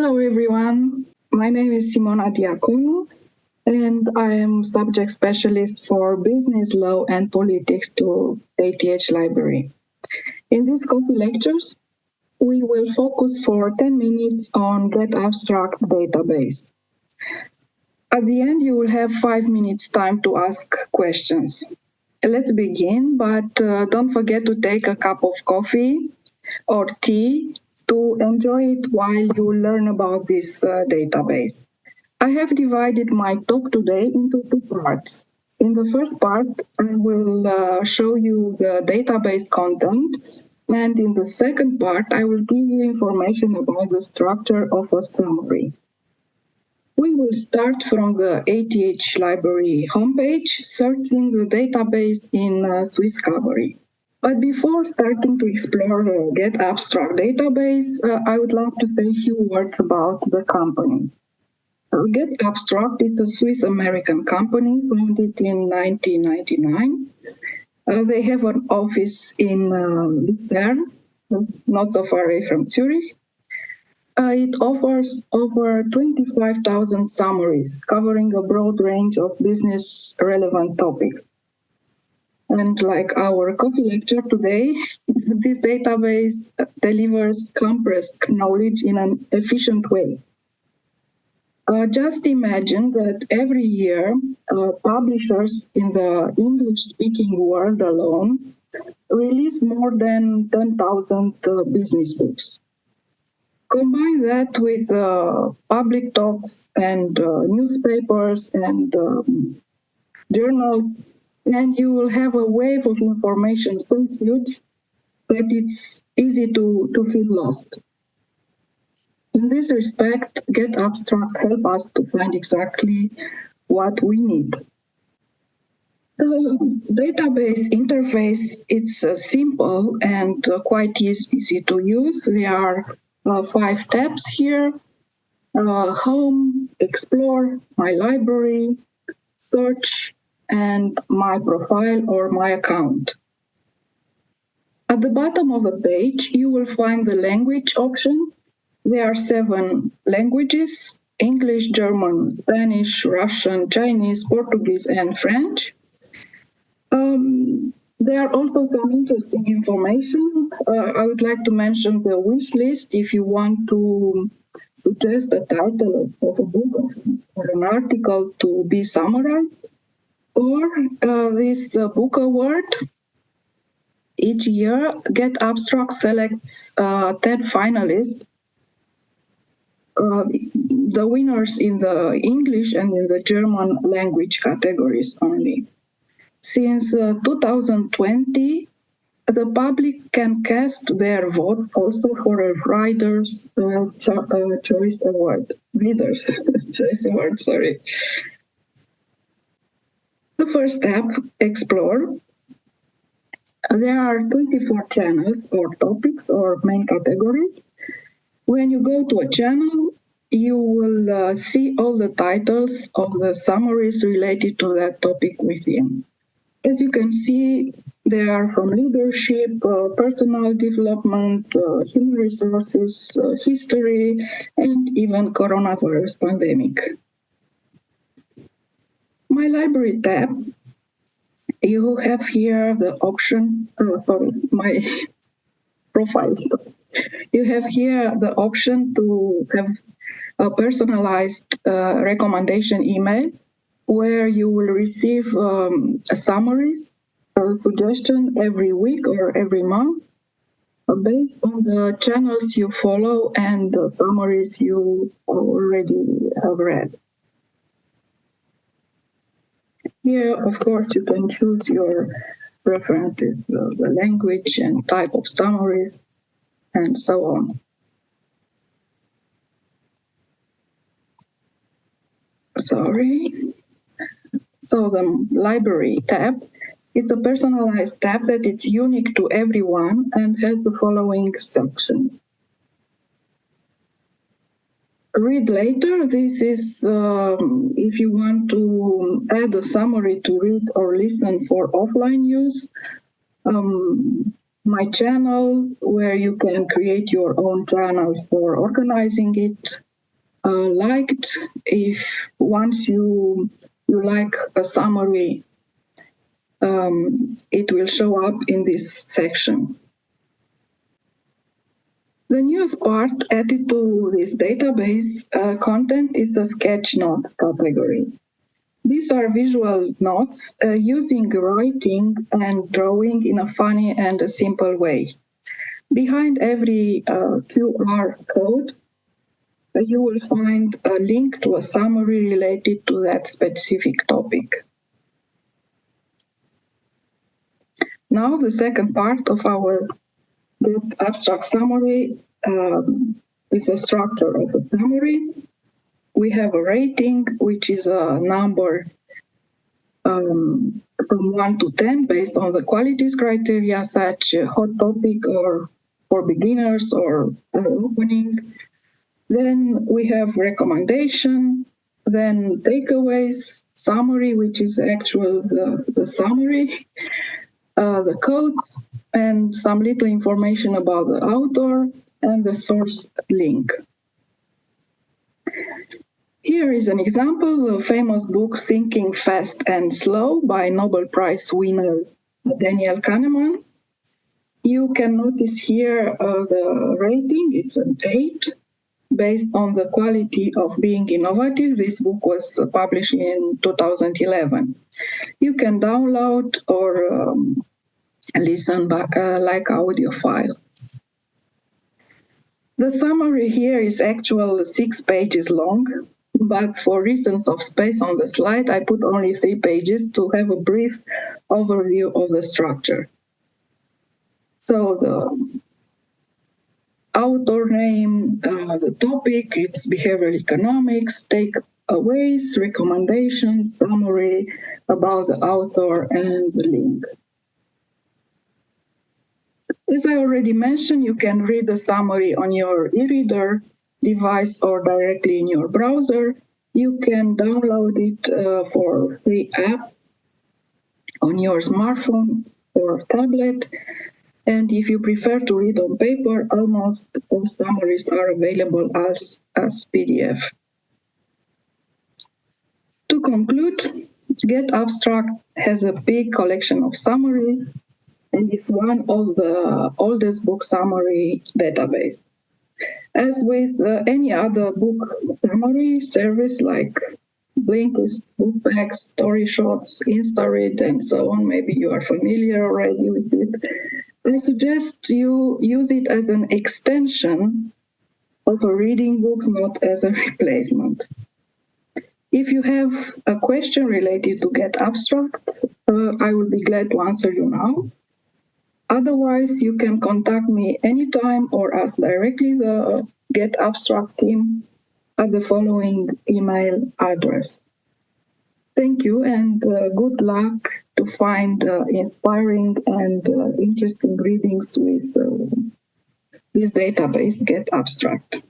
Hello, everyone. My name is Simona Diaconu, and I am subject specialist for business law and politics to ETH Library. In these coffee lectures, we will focus for 10 minutes on Get Abstract database. At the end, you will have five minutes time to ask questions. Let's begin, but uh, don't forget to take a cup of coffee or tea to enjoy it while you learn about this uh, database. I have divided my talk today into two parts. In the first part, I will uh, show you the database content, and in the second part, I will give you information about the structure of a summary. We will start from the ETH library homepage, searching the database in uh, Swisscovery. But before starting to explore the Get Abstract database, uh, I would like to say a few words about the company. Uh, Get Abstract is a Swiss American company founded in 1999. Uh, they have an office in uh, Lucerne, not so far away from Zurich. Uh, it offers over 25,000 summaries covering a broad range of business relevant topics. And like our coffee lecture today, this database delivers compressed knowledge in an efficient way. Uh, just imagine that every year, uh, publishers in the English speaking world alone release more than 10,000 uh, business books. Combine that with uh, public talks and uh, newspapers and um, journals and you will have a wave of information so huge that it's easy to, to feel lost. In this respect, Get Abstract help us to find exactly what we need. The database interface it's uh, simple and uh, quite easy, to use. There are uh, five tabs here: uh, Home, Explore, My Library, Search, and my profile or my account. At the bottom of the page, you will find the language options. There are seven languages, English, German, Spanish, Russian, Chinese, Portuguese, and French. Um, there are also some interesting information. Uh, I would like to mention the wish list if you want to suggest a title of a book or an article to be summarized or uh, this uh, book award. Each year, Get Abstract selects uh, 10 finalists. Uh, the winners in the English and in the German language categories only. Since uh, 2020, the public can cast their votes also for a Writer's uh, Choice Award. Readers' Choice Award, sorry. The first step, explore. There are 24 channels or topics or main categories. When you go to a channel, you will uh, see all the titles of the summaries related to that topic within. As you can see, they are from leadership, uh, personal development, uh, human resources, uh, history, and even coronavirus pandemic my library tab, you have here the option, oh, sorry, my profile. You have here the option to have a personalized uh, recommendation email where you will receive um, summaries, a suggestion every week or every month uh, based on the channels you follow and the summaries you already have read. Here, of course, you can choose your preferences, the, the language and type of summaries, and so on. Sorry. So the library tab, it's a personalized tab that it's unique to everyone and has the following sections read later. This is um, if you want to add a summary to read or listen for offline use. Um, my channel, where you can create your own channel for organizing it. uh, liked if once you you like a summary, um, it will show up in this section. The newest part added to this database uh, content is a sketch notes category. These are visual notes uh, using writing and drawing in a funny and a simple way. Behind every uh, QR code, uh, you will find a link to a summary related to that specific topic. Now the second part of our abstract summary um, is a structure of a summary. We have a rating, which is a number um, from 1 to 10 based on the qualities criteria such hot topic or for beginners or opening. Then we have recommendation, then takeaways, summary, which is actual the, the summary, uh, the codes, and some little information about the author and the source link. Here is an example, the famous book Thinking Fast and Slow by Nobel Prize winner Daniel Kahneman. You can notice here uh, the rating, it's an 8, based on the quality of being innovative. This book was published in 2011. You can download or um, listen by, uh, like audio file. The summary here is actual six pages long, but for reasons of space on the slide, I put only three pages to have a brief overview of the structure. So the author name, uh, the topic, it's behavioral economics, takeaways, recommendations, summary about the author, and the link. As I already mentioned, you can read the summary on your e-reader device or directly in your browser. You can download it uh, for free app on your smartphone or tablet and if you prefer to read on paper, almost all summaries are available as, as PDF. To conclude, Get Abstract has a big collection of summaries and is one of the oldest book summary database. As with uh, any other book summary service like Blinkist, Bookbags, StoryShots, InstaRead, and so on, maybe you are familiar already with it, I suggest you use it as an extension of a reading book, not as a replacement. If you have a question related to Get Abstract, uh, I will be glad to answer you now. Otherwise, you can contact me anytime or ask directly the Get Abstract team at the following email address. Thank you and uh, good luck to find uh, inspiring and uh, interesting readings with uh, this database, Get Abstract.